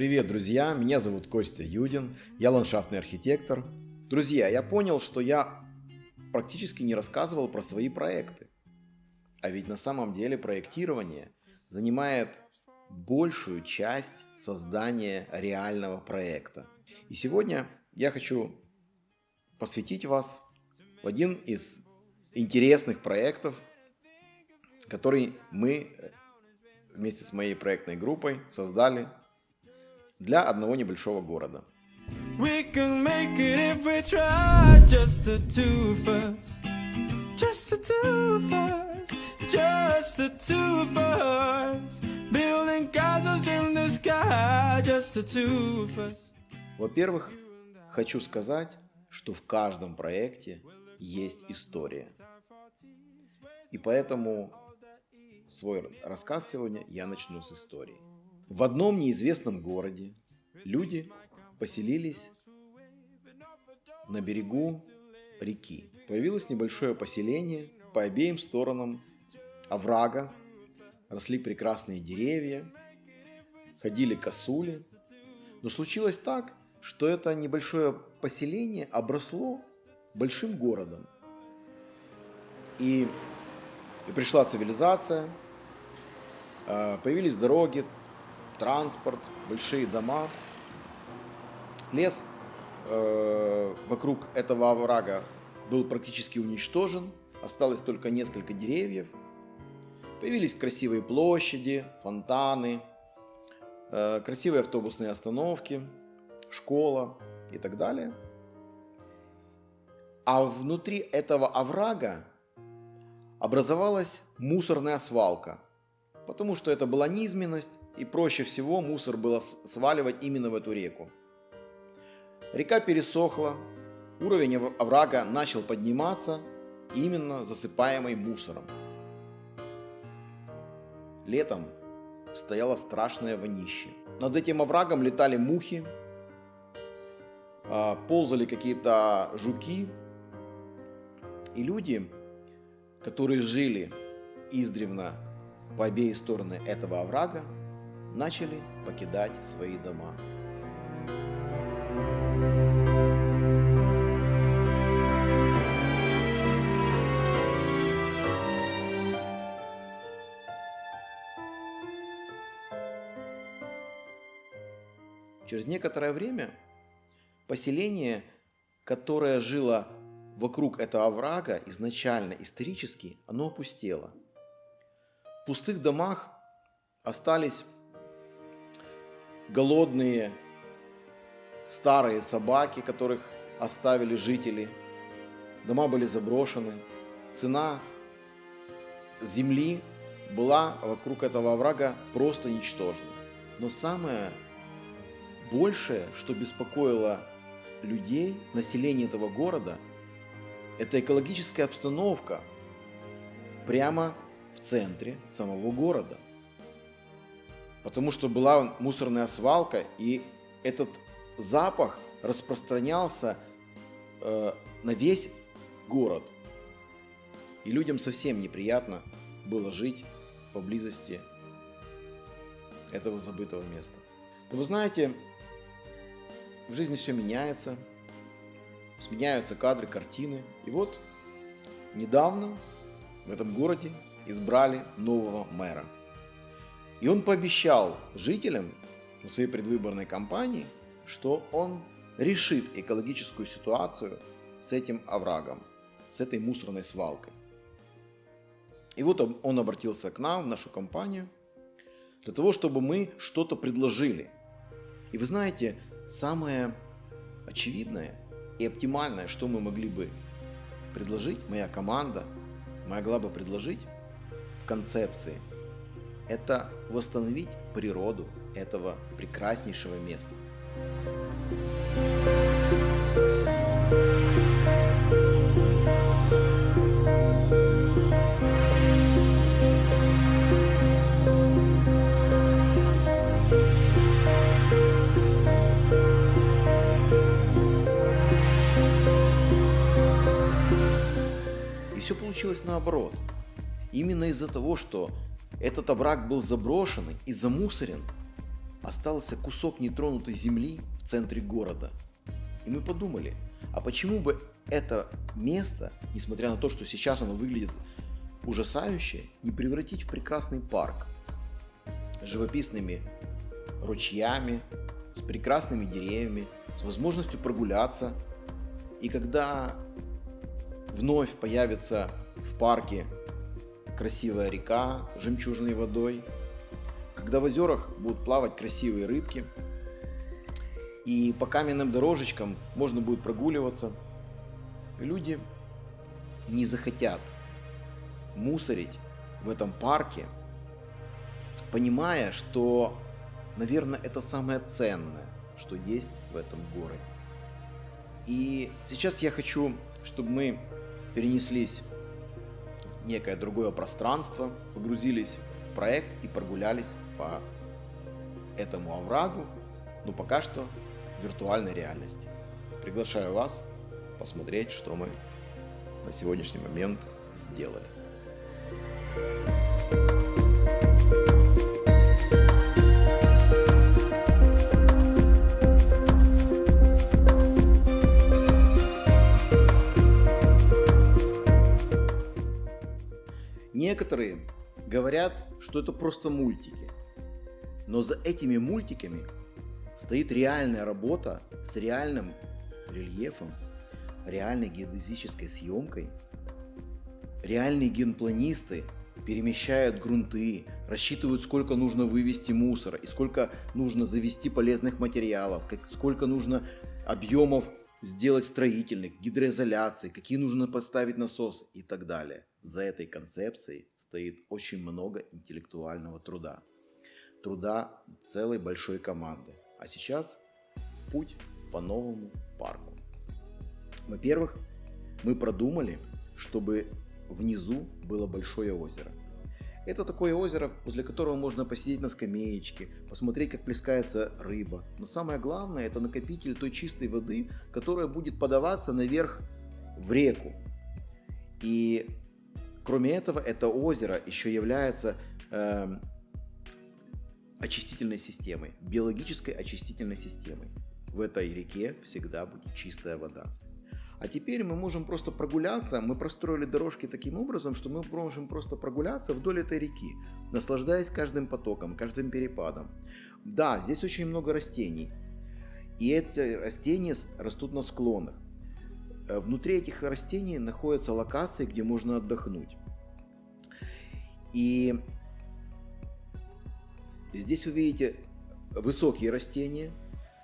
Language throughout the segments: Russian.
Привет, друзья! Меня зовут Костя Юдин, я ландшафтный архитектор. Друзья, я понял, что я практически не рассказывал про свои проекты. А ведь на самом деле проектирование занимает большую часть создания реального проекта. И сегодня я хочу посвятить вас в один из интересных проектов, который мы вместе с моей проектной группой создали для одного небольшого города. We can make it if we try, just the two of us, just the two of us, just the two of us, building castles in the sky, just the two of us. Во-первых, хочу сказать, что в каждом проекте есть история. И поэтому свой рассказ сегодня я начну с истории. В одном неизвестном городе люди поселились на берегу реки. Появилось небольшое поселение, по обеим сторонам оврага росли прекрасные деревья, ходили косули. Но случилось так, что это небольшое поселение обросло большим городом. И, и пришла цивилизация, а, появились дороги, транспорт, большие дома. Лес э, вокруг этого оврага был практически уничтожен, осталось только несколько деревьев. Появились красивые площади, фонтаны, э, красивые автобусные остановки, школа и так далее. А внутри этого оврага образовалась мусорная свалка, потому что это была низменность, и проще всего мусор было сваливать именно в эту реку. Река пересохла, уровень оврага начал подниматься, именно засыпаемый мусором. Летом стояло страшное вонище. Над этим оврагом летали мухи, а, ползали какие-то жуки. И люди, которые жили издревно по обеих стороны этого оврага, начали покидать свои дома. Через некоторое время поселение, которое жило вокруг этого оврага, изначально исторически, оно опустело. В пустых домах остались голодные старые собаки, которых оставили жители. Дома были заброшены. Цена земли была вокруг этого оврага просто ничтожна. Но самое большее, что беспокоило людей, население этого города, это экологическая обстановка прямо в центре самого города – потому что была мусорная свалка, и этот запах распространялся э, на весь город. И людям совсем неприятно было жить поблизости этого забытого места. Но вы знаете, в жизни все меняется, сменяются кадры, картины. И вот недавно в этом городе избрали нового мэра – и он пообещал жителям на своей предвыборной кампании, что он решит экологическую ситуацию с этим оврагом, с этой мусорной свалкой. И вот он обратился к нам, в нашу компанию, для того, чтобы мы что-то предложили. И вы знаете, самое очевидное и оптимальное, что мы могли бы предложить, моя команда могла бы предложить в концепции – это восстановить природу этого прекраснейшего места. И все получилось наоборот. Именно из-за того, что этот овраг был заброшен и замусорен. остался кусок нетронутой земли в центре города. И мы подумали, а почему бы это место, несмотря на то, что сейчас оно выглядит ужасающе, не превратить в прекрасный парк с живописными ручьями, с прекрасными деревьями, с возможностью прогуляться. И когда вновь появится в парке красивая река с жемчужной водой, когда в озерах будут плавать красивые рыбки, и по каменным дорожечкам можно будет прогуливаться, люди не захотят мусорить в этом парке, понимая, что, наверное, это самое ценное, что есть в этом городе. И сейчас я хочу, чтобы мы перенеслись некое другое пространство, погрузились в проект и прогулялись по этому оврагу, но пока что в виртуальной реальности. Приглашаю вас посмотреть, что мы на сегодняшний момент сделали. Некоторые говорят, что это просто мультики. Но за этими мультиками стоит реальная работа с реальным рельефом, реальной геодезической съемкой. Реальные генпланисты перемещают грунты, рассчитывают, сколько нужно вывести мусора и сколько нужно завести полезных материалов, сколько нужно объемов сделать строительных, гидроизоляции, какие нужно поставить насосы и так далее. За этой концепцией стоит очень много интеллектуального труда. Труда целой большой команды. А сейчас в путь по новому парку. Во-первых, мы продумали, чтобы внизу было большое озеро. Это такое озеро, возле которого можно посидеть на скамеечке, посмотреть, как плескается рыба. Но самое главное, это накопитель той чистой воды, которая будет подаваться наверх в реку. И Кроме этого, это озеро еще является э, очистительной системой, биологической очистительной системой. В этой реке всегда будет чистая вода. А теперь мы можем просто прогуляться. Мы простроили дорожки таким образом, что мы можем просто прогуляться вдоль этой реки, наслаждаясь каждым потоком, каждым перепадом. Да, здесь очень много растений. И эти растения растут на склонах. Э, внутри этих растений находятся локации, где можно отдохнуть. И здесь вы видите высокие растения,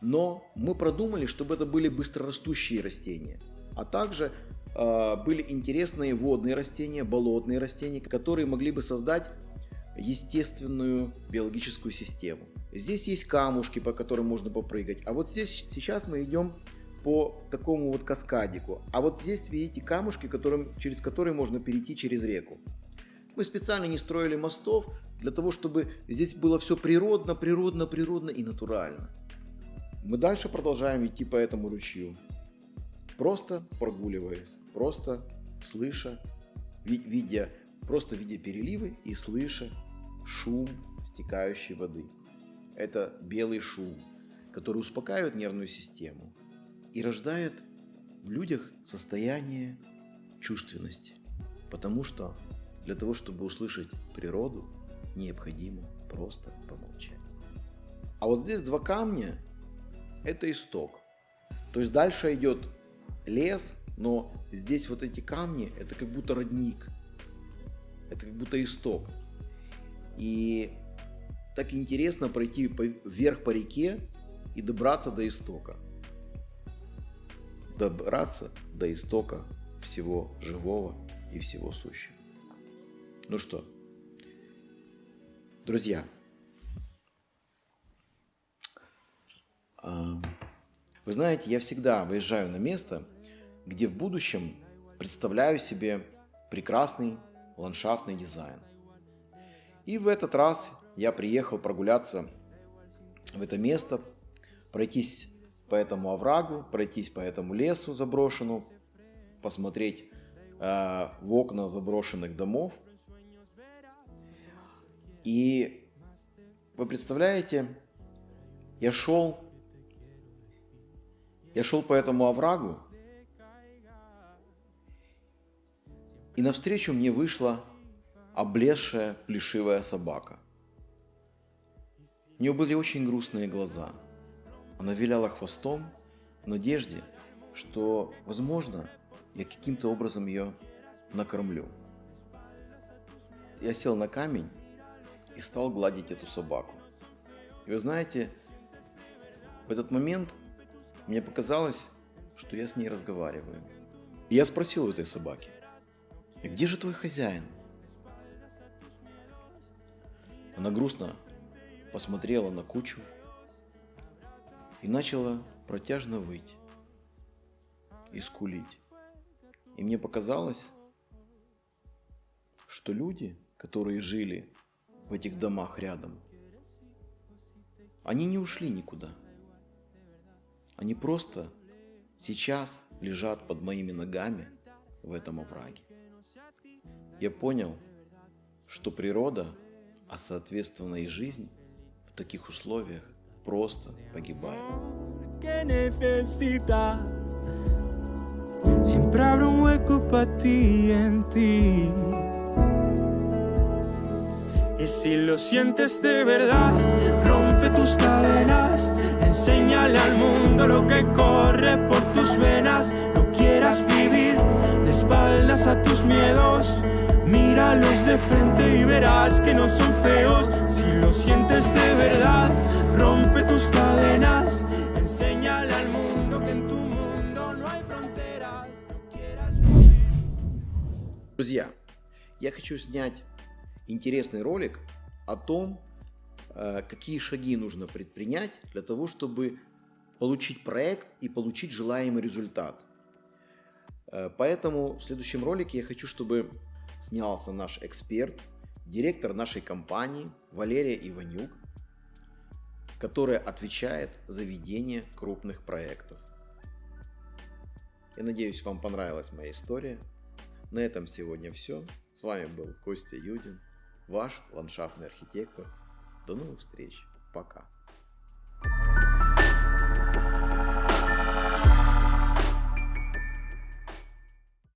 но мы продумали, чтобы это были быстрорастущие растения. А также э, были интересные водные растения, болотные растения, которые могли бы создать естественную биологическую систему. Здесь есть камушки, по которым можно попрыгать. А вот здесь сейчас мы идем по такому вот каскадику. А вот здесь видите камушки, которым, через которые можно перейти через реку. Мы специально не строили мостов для того, чтобы здесь было все природно, природно, природно и натурально. Мы дальше продолжаем идти по этому ручью. Просто прогуливаясь, просто слыша, видя, просто видя переливы и слыша шум стекающей воды. Это белый шум, который успокаивает нервную систему и рождает в людях состояние чувственности. Потому что для того, чтобы услышать природу, необходимо просто помолчать. А вот здесь два камня – это исток. То есть дальше идет лес, но здесь вот эти камни – это как будто родник. Это как будто исток. И так интересно пройти вверх по реке и добраться до истока. Добраться до истока всего живого и всего сущего. Ну что, друзья, а, вы знаете, я всегда выезжаю на место, где в будущем представляю себе прекрасный ландшафтный дизайн. И в этот раз я приехал прогуляться в это место, пройтись по этому оврагу, пройтись по этому лесу заброшенному, посмотреть э, в окна заброшенных домов – и вы представляете, Я шел, я шел по этому оврагу, и навстречу мне вышла облезшая плешивая собака. У нее были очень грустные глаза. Она виляла хвостом в надежде, что, возможно, я каким-то образом ее накормлю. Я сел на камень и стал гладить эту собаку. И вы знаете, в этот момент мне показалось, что я с ней разговариваю. И я спросил у этой собаки, где же твой хозяин? Она грустно посмотрела на кучу и начала протяжно выть и скулить. И мне показалось, что люди, которые жили в этих домах рядом, они не ушли никуда. Они просто сейчас лежат под моими ногами в этом овраге. Я понял, что природа, а соответственно и жизнь в таких условиях просто necesita. Siempre habrá un hueco para ti en ti. Y si lo sientes de verdad, rompe tus cadenas. Enséñale al mundo lo que corre por tus venas. Quieras vivir de espaldas a tus miedos. Míralos de frente y verás que no son feos. Si lo sientes de verdad, rompe tus cadenas. Enséñale al mundo que en tu mundo no hay fronteras. No quieras vivir. Друзья, я хочу снять интересный ролик о том, э, какие шаги нужно предпринять для того, чтобы получить проект и получить желаемый результат. Э, Поэтому в следующем ролике я хочу, чтобы снялся наш эксперт, директор нашей компании Валерия Иванюк, которая отвечает за ведение крупных проектов. Я надеюсь, вам понравилась моя история. На этом сегодня все. С вами был Костя Юдин, ваш ландшафтный архитектор. До новых встреч. Пока.